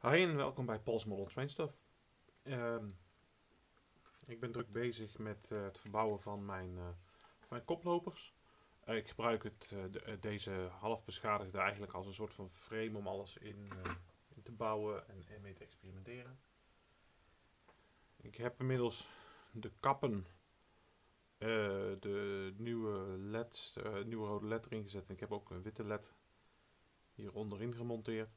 Hi en welkom bij Paul's Model Train Stuff. Ehm, ik ben druk bezig met eh, het verbouwen van mijn, eh, mijn koplopers. Eh, ik gebruik het, de- deze half beschadigde eigenlijk als een soort van frame om alles in, te bouwen en, mee te experimenteren. Ik heb inmiddels de kappen, de nieuwe LED's, nieuwe rode LED erin gezet. En ik heb ook een witte LED hier onderin gemonteerd.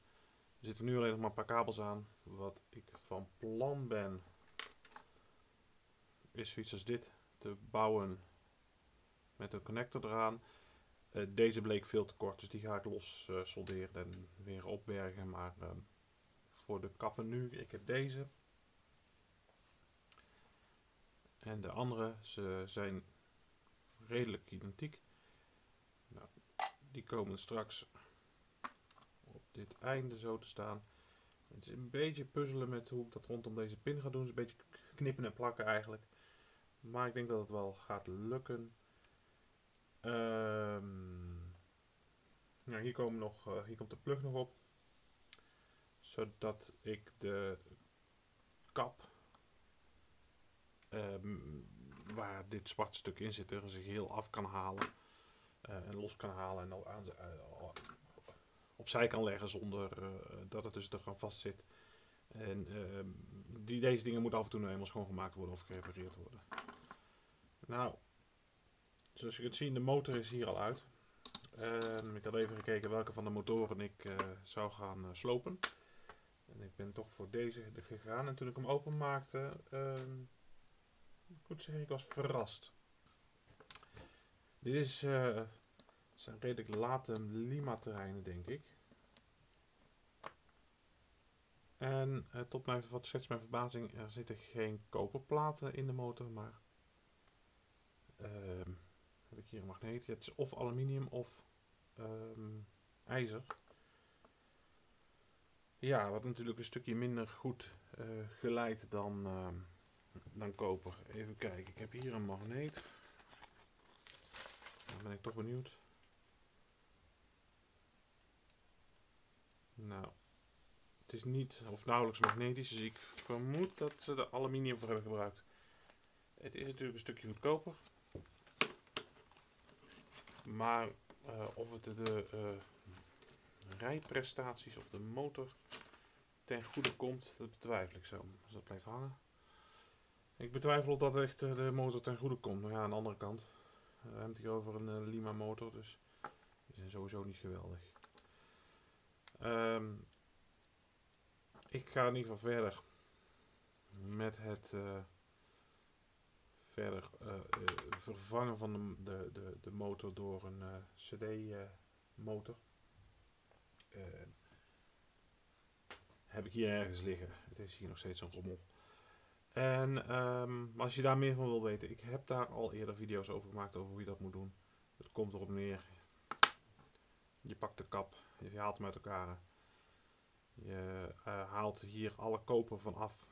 Er zitten nu alleen nog maar een paar kabels aan. Wat ik van plan ben, is zoiets als dit te bouwen met een connector eraan. Eh, deze bleek veel te kort, dus die ga ik los eh, solderen en weer opbergen. Maar ehm, voor de kappen nu, ik heb deze. En de andere, ze zijn redelijk identiek. Nou, die komen straks dit einde zo te staan. Het is een beetje puzzelen met hoe ik dat rondom deze pin ga doen. Het is een beetje knippen en plakken eigenlijk. Maar ik denk dat het wel gaat lukken. Nou, hier, komen nog, eh, hier komt de plug nog op. Zodat ik de kap ehm, waar dit zwarte stuk in zit, er zich heel af kan halen. eh, en los kan halen en aan, eh, opzij kan leggen zonder eh, dat het dus er aan vast zit. En ehm, die, deze dingen moeten af en toe nou eenmaal schoongemaakt worden of gerepareerd worden. Nou, zoals je kunt zien, de motor is hier al uit. Ehm, ik had even gekeken welke van de motoren ik eh, zou gaan eh, slopen. En ik ben toch voor deze gegaan. En toen ik hem openmaakte, ehm moet zeggen, ik was verrast. Dit is, het zijn redelijk late Lima terreinen, denk ik. En eh, tot mijn, wat schetst mijn verbazing, er zitten geen koperplaten in de motor, maar ehm, heb ik hier een magneet. Het is of aluminium of ehm, ijzer. Ja, wat natuurlijk een stukje minder goed eh, geleid dan, ehm, dan koper. Even kijken, ik heb hier een magneet. Dan ben ik toch benieuwd. Nou, het is niet of nauwelijks magnetisch, dus ik vermoed dat ze er aluminium voor hebben gebruikt. Het is natuurlijk een stukje goedkoper. Maar eh, of het de eh, rijprestaties of de motor ten goede komt, dat betwijfel ik zo. Dus dat blijft hangen. Ik betwijfel dat echt eh, de motor ten goede komt. Maar ja, aan de andere kant. We hebben het hier over een Lima motor, dus die zijn sowieso niet geweldig. Ehm, ik ga in ieder geval verder met het eh, verder eh, eh, vervangen van de, de, de, de motor door een CD-motor. heb ik hier ergens liggen. Het is hier nog steeds een rommel. En ehm, als je daar meer van wil weten, ik heb daar al eerder video's over gemaakt over hoe je dat moet doen. Het komt erop neer. Je pakt de kap, je haalt hem uit elkaar. Je eh, haalt hier alle koper van af.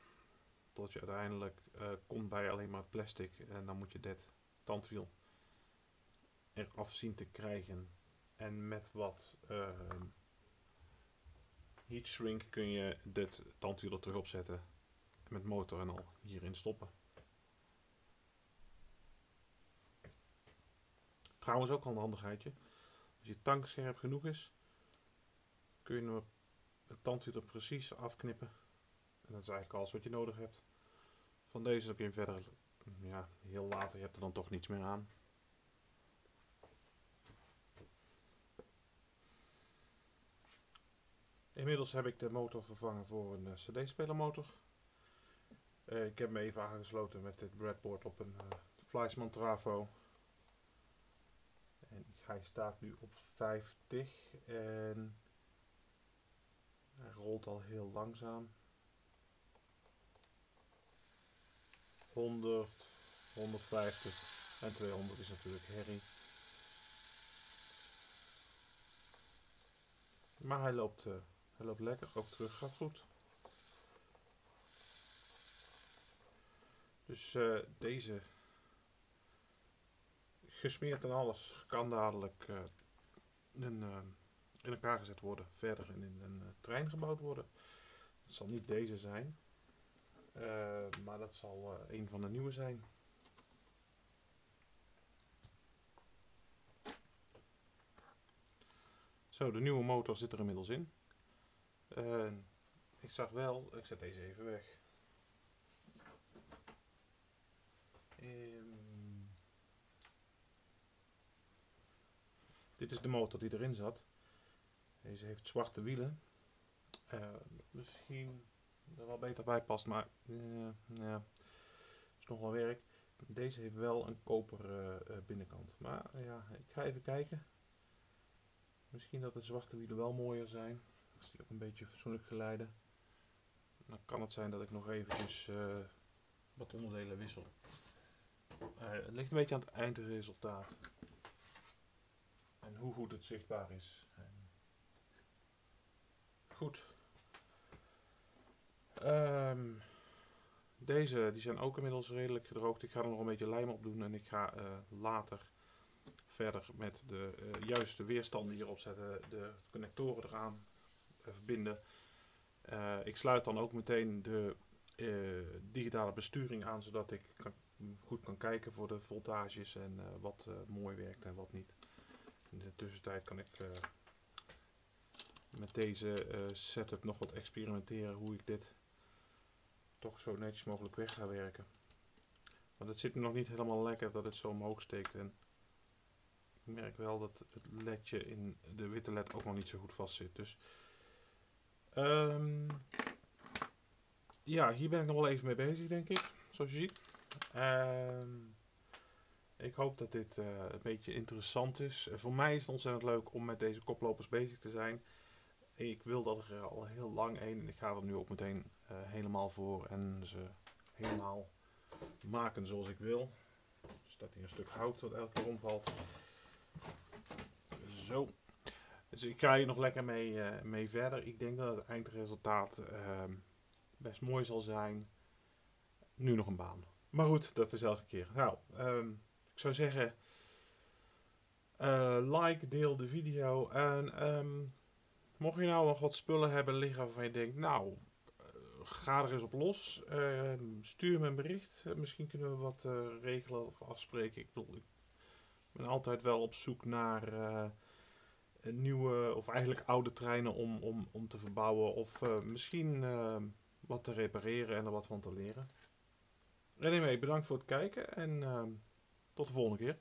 Tot je uiteindelijk eh, komt bij alleen maar plastic. En dan moet je dit tandwiel eraf zien te krijgen. En met wat ehm heat shrink kun je dit tandwiel er terug opzetten. Met motor en al hierin stoppen. Trouwens ook al een handigheidje. Als je tank scherp genoeg is, kun je het tandwiel er precies afknippen. En dat is eigenlijk alles wat je nodig hebt. Van deze kun je verder, ja, heel later, je hebt er dan toch niets meer aan. Inmiddels heb ik de motor vervangen voor een eh, CD-spelermotor. Eh, ik heb me even aangesloten met dit breadboard op een uh, Fleischmann Trafo. En hij staat nu op 50 en hij rolt al heel langzaam. 100, 150 en 200 is natuurlijk herrie. Maar hij loopt, uh, hij loopt lekker, ook terug gaat goed. Dus uh, deze gesmeerd en alles kan dadelijk uh, een, in elkaar gezet worden, verder in een trein gebouwd worden. Het zal niet deze zijn. Eh, maar dat zal eh, een van de nieuwe zijn. Zo, de nieuwe motor zit er inmiddels in. Ik zag wel, ik zet deze even weg. Ehm, dit is de motor die erin zat. Deze heeft zwarte wielen. Uh, misschien er wel beter bij past, maar uh, ja, is nog wel werk. Deze heeft wel een koper uh, binnenkant. Maar ja, ik ga even kijken. Misschien dat de zwarte wielen wel mooier zijn. Als die ook een beetje fatsoenlijk geleiden. Dan kan het zijn dat ik nog eventjes wat onderdelen wissel. Het ligt een beetje aan het eindresultaat. En hoe goed het zichtbaar is. Goed. Um, deze die zijn ook inmiddels redelijk gedroogd. Ik ga er nog een beetje lijm op doen en ik ga uh, later verder met de uh, juiste weerstanden hierop zetten, de connectoren eraan uh, verbinden. Ik sluit dan ook meteen de digitale besturing aan, zodat ik kan, goed kan kijken voor de voltages en wat mooi werkt en wat niet. In de tussentijd kan ik met deze setup nog wat experimenteren hoe ik dit toch zo netjes mogelijk weg ga werken. Want het zit nog niet helemaal lekker dat het zo omhoog steekt en ik merk wel dat het ledje in de witte led ook nog niet zo goed vast zit. Dus um, ja, hier ben ik nog wel even mee bezig, denk ik. Zoals je ziet. Um, ik hoop dat dit uh, een beetje interessant is. Uh, voor mij is het ontzettend leuk om met deze koplopers bezig te zijn. Ik wil dat er al heel lang een. Ik ga er nu ook meteen uh, helemaal voor en ze helemaal maken zoals ik wil. Staat hier een stuk hout wat elke keer omvalt. Zo. Dus ik ga hier nog lekker mee, uh, mee verder. Ik denk dat het eindresultaat uh, best mooi zal zijn. Nu nog een baan. Maar goed, dat is elke keer. Nou, um, ik zou zeggen... Uh, like, deel de video. En um, mocht je nou nog wat spullen hebben liggen waarvan je denkt... Nou, uh, ga er eens op los. Ehm, stuur me een bericht. misschien kunnen we wat uh, regelen of afspreken. Ik bedoel, ik ben altijd wel op zoek naar nieuwe of eigenlijk oude treinen om, om, om te verbouwen of misschien uh, wat te repareren en er wat van te leren. Anyway, bedankt voor het kijken en uh, tot de volgende keer.